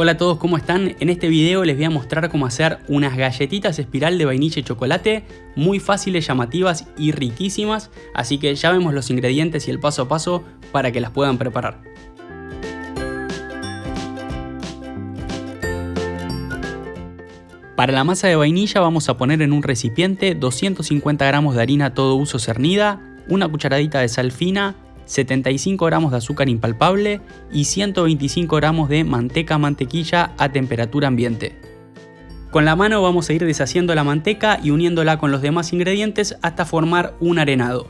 Hola a todos, ¿cómo están? En este video les voy a mostrar cómo hacer unas galletitas espiral de vainilla y chocolate muy fáciles, llamativas y riquísimas, así que ya vemos los ingredientes y el paso a paso para que las puedan preparar. Para la masa de vainilla vamos a poner en un recipiente 250 gramos de harina todo uso cernida, una cucharadita de sal fina, 75 gramos de azúcar impalpable y 125 gramos de manteca mantequilla a temperatura ambiente. Con la mano vamos a ir deshaciendo la manteca y uniéndola con los demás ingredientes hasta formar un arenado.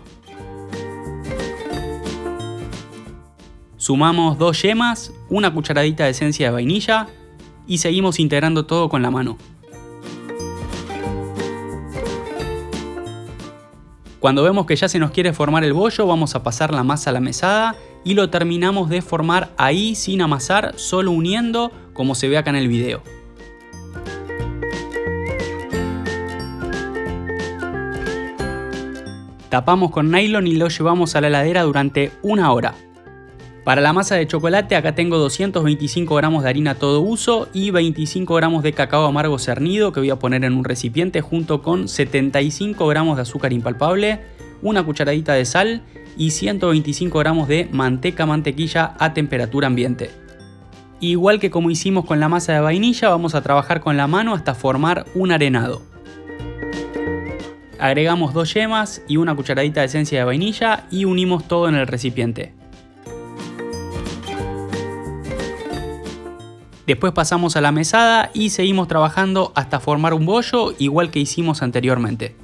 Sumamos dos yemas, una cucharadita de esencia de vainilla y seguimos integrando todo con la mano. Cuando vemos que ya se nos quiere formar el bollo, vamos a pasar la masa a la mesada y lo terminamos de formar ahí sin amasar, solo uniendo como se ve acá en el video. Tapamos con nylon y lo llevamos a la heladera durante una hora. Para la masa de chocolate acá tengo 225 gramos de harina todo uso y 25 gramos de cacao amargo cernido que voy a poner en un recipiente junto con 75 gramos de azúcar impalpable, una cucharadita de sal y 125 gramos de manteca mantequilla a temperatura ambiente. Igual que como hicimos con la masa de vainilla vamos a trabajar con la mano hasta formar un arenado. Agregamos dos yemas y una cucharadita de esencia de vainilla y unimos todo en el recipiente. Después pasamos a la mesada y seguimos trabajando hasta formar un bollo igual que hicimos anteriormente.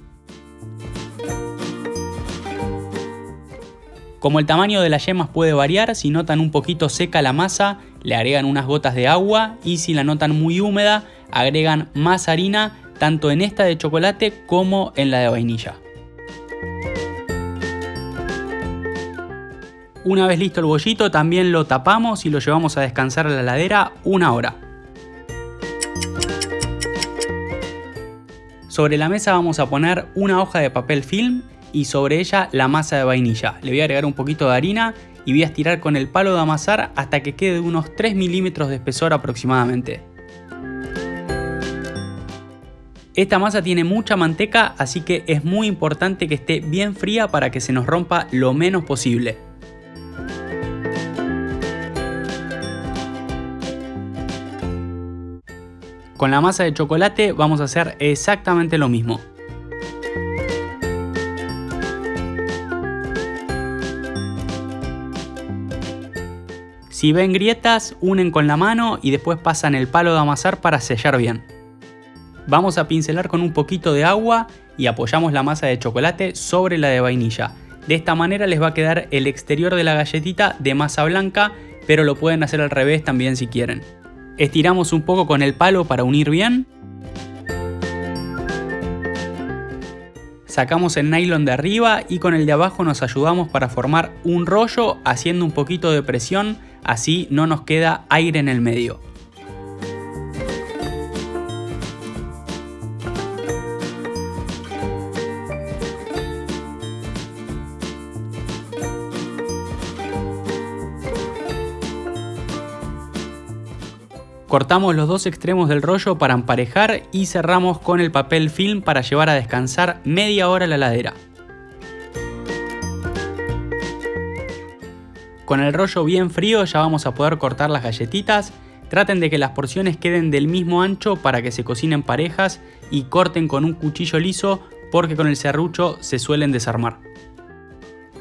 Como el tamaño de las yemas puede variar, si notan un poquito seca la masa, le agregan unas gotas de agua y si la notan muy húmeda, agregan más harina tanto en esta de chocolate como en la de vainilla. Una vez listo el bollito también lo tapamos y lo llevamos a descansar a la heladera una hora. Sobre la mesa vamos a poner una hoja de papel film y sobre ella la masa de vainilla. Le voy a agregar un poquito de harina y voy a estirar con el palo de amasar hasta que quede de unos 3 milímetros de espesor aproximadamente. Esta masa tiene mucha manteca así que es muy importante que esté bien fría para que se nos rompa lo menos posible. Con la masa de chocolate vamos a hacer exactamente lo mismo. Si ven grietas, unen con la mano y después pasan el palo de amasar para sellar bien. Vamos a pincelar con un poquito de agua y apoyamos la masa de chocolate sobre la de vainilla. De esta manera les va a quedar el exterior de la galletita de masa blanca, pero lo pueden hacer al revés también si quieren. Estiramos un poco con el palo para unir bien. Sacamos el nylon de arriba y con el de abajo nos ayudamos para formar un rollo haciendo un poquito de presión, así no nos queda aire en el medio. Cortamos los dos extremos del rollo para emparejar y cerramos con el papel film para llevar a descansar media hora la ladera. Con el rollo bien frío ya vamos a poder cortar las galletitas. Traten de que las porciones queden del mismo ancho para que se cocinen parejas y corten con un cuchillo liso porque con el serrucho se suelen desarmar.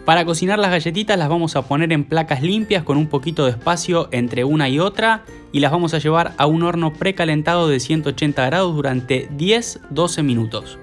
Para cocinar las galletitas las vamos a poner en placas limpias con un poquito de espacio entre una y otra y las vamos a llevar a un horno precalentado de 180 grados durante 10-12 minutos.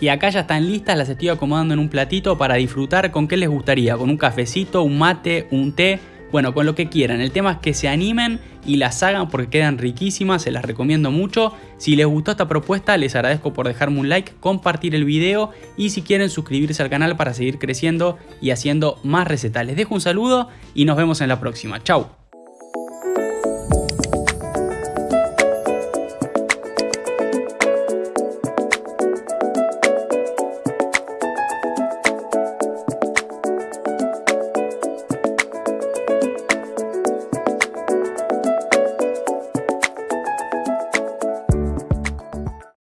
Y acá ya están listas, las estoy acomodando en un platito para disfrutar con qué les gustaría, con un cafecito, un mate, un té, bueno, con lo que quieran. El tema es que se animen y las hagan porque quedan riquísimas, se las recomiendo mucho. Si les gustó esta propuesta, les agradezco por dejarme un like, compartir el video y si quieren suscribirse al canal para seguir creciendo y haciendo más recetas. Les dejo un saludo y nos vemos en la próxima. Chau.